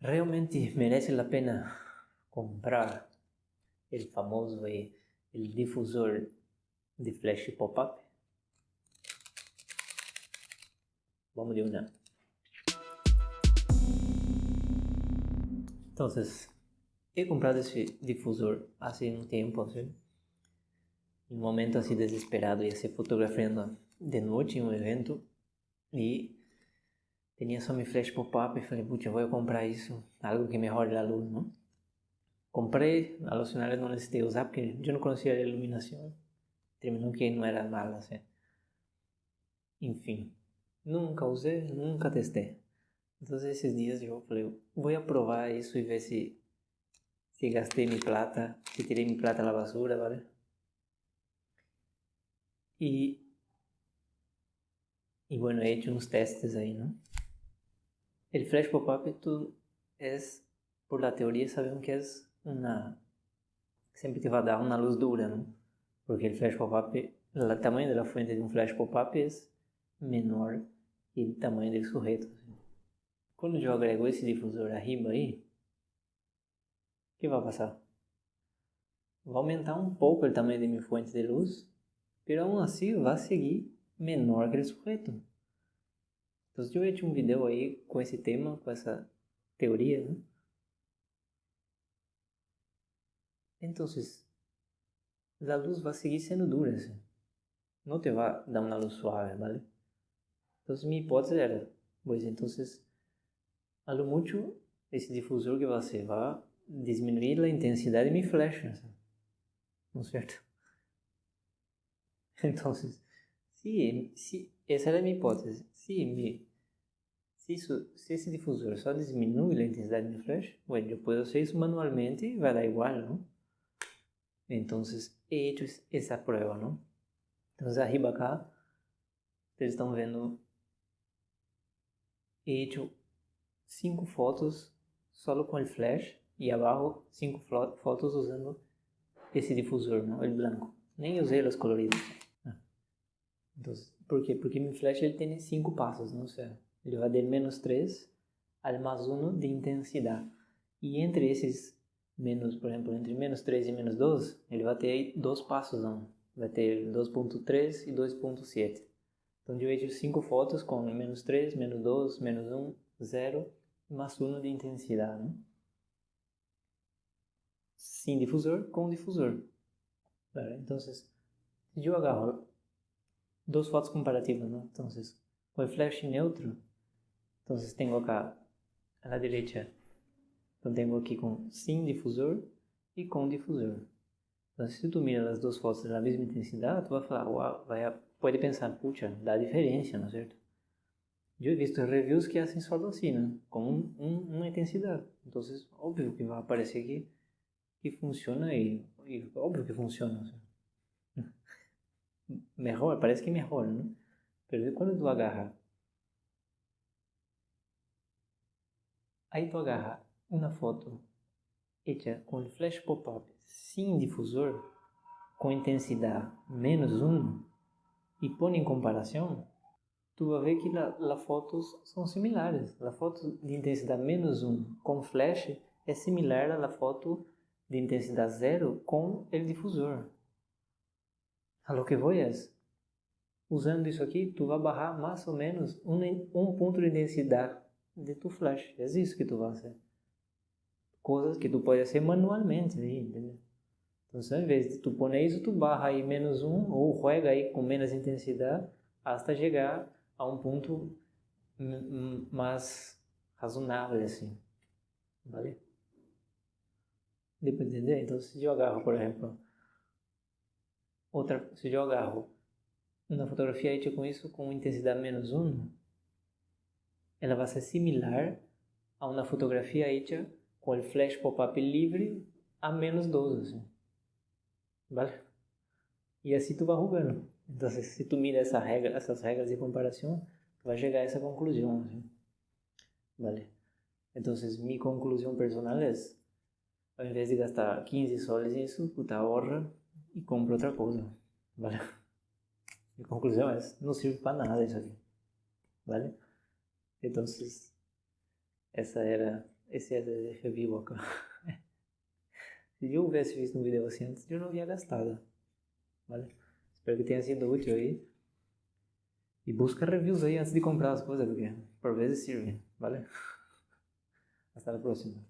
realmente merece a pena comprar o famoso eh, el difusor de flash pop-up? Vamos de una. Entonces, he comprado esse difusor há um tempo, assim, em um momento assim desesperado, ia ser fotografando de noite em um evento e tinha só meu flash pop-up e falei, putz, vou comprar isso, algo que melhore a luz, não? Comprei, a finales não necessitei usar porque eu não conhecia a iluminação, terminou que não era mal, assim. Enfim, nunca usei, nunca testei. Então esses dias eu falei, vou provar isso e ver se se gastei minha plata, se tirei minha plata da basura, vale? E e bueno, he hecho unos testes ahí, ¿no? El flash pop-up es, por la teoría sabemos que es una, siempre te va a dar una luz dura, ¿no? Porque el flash pop-up, el tamaño de la fuente de un flash pop-up es menor que el tamaño del sujeto. Quando eu agrego esse difusor arriba aí, o que vai passar? Vai aumentar um pouco o tamanho de minha fonte de luz, mas assim vai seguir menor que o sujeito. Então, eu hecho um vídeo aí com esse tema, com essa teoria, né? Então, a luz vai seguir sendo dura, assim. não te vai dar uma luz suave, ¿vale? Então, minha hipótese era, pois então, a lo mucho esse difusor que você vai diminuir a intensidade de mi flecha, ¿no es cierto? Entonces, si, si, essa era a minha hipótese, se, me, se, isso, se esse difusor só diminui a intensidade de mi flecha, bueno, eu posso fazer isso manualmente e vai dar igual, não? Então, he hecho essa prova, não? Então, arriba acá, vocês estão vendo, he hecho cinco fotos solo com o flash e abaixo cinco fotos usando esse difusor, não? o branco. Nem usei os coloridos. Então, por quê? Porque meu flash ele tem cinco passos, não sei. Ele vai de menos 3 ao mais 1 de intensidade. E entre esses menos, por exemplo, entre menos 3 e menos 2, ele vai ter dois passos, não? Vai ter 2.3 e 2.7. Então, eu vejo cinco fotos com menos 3, menos 2, menos 1, 0 mais 1 de intensidade. Né? Sem difusor, com difusor. Então, se eu agarro duas fotos comparativas, ¿no? Então, com o flash neutro, então tenho acá a la derecha, então tenho aqui com sem difusor e com difusor. Então, se tu mira as duas fotos da mesma intensidade, tu vai falar, uau, vai, pode pensar, puxa, dá diferença, não é certo? Eu visto reviews que hacen solo así, ¿no? Con un, un, una intensidad. Entonces, obvio que va a aparecer que, que funciona y, y obvio que funciona. O sea. Mejor, parece que mejor, ¿no? Pero cuando tú agarras, aí tu agarra uma foto hecha com flash pop-up sem difusor, com intensidade menos 1 e põe em comparação, tu vai ver que as fotos são similares. A foto de intensidade menos 1 com flash é similar à foto de intensidade zero com o difusor. A lo que vou é, usando isso aqui, tu vai barrar mais ou menos um, um ponto de intensidade de tu flash. É isso que tu vai fazer. Coisas que tu pode fazer manualmente, entendeu? Então, ao invés de tu pôr isso, tu barra aí menos um ou juega aí com menos intensidade até chegar a um ponto mais razonável, assim. Vale? Deu para entender? Então, se eu agarro, por exemplo, outra, se eu agarro uma fotografia feita com isso com intensidade menos 1, ela vai ser similar a uma fotografia feita com o flash pop-up livre a menos 12, assim. Vale? E assim tu vai arrugando. Então, se tu mira essa regra, essas regras de comparação, tu vai chegar a essa conclusão. ¿sí? Vale. Então, minha conclusão personal é: ao invés de gastar 15 soles nisso, puta, ahorra e compra outra coisa. Vale. Minha conclusão é: não serve para nada isso aqui. Vale? Então, essa era esse é de review acá. Se eu houvesse visto um vídeo assim antes, eu não havia gastado. Vale? Espero que tenha sido útil aí. E busca reviews aí antes de comprar as coisas, porque por vezes sirve. Vale? Hasta a próxima.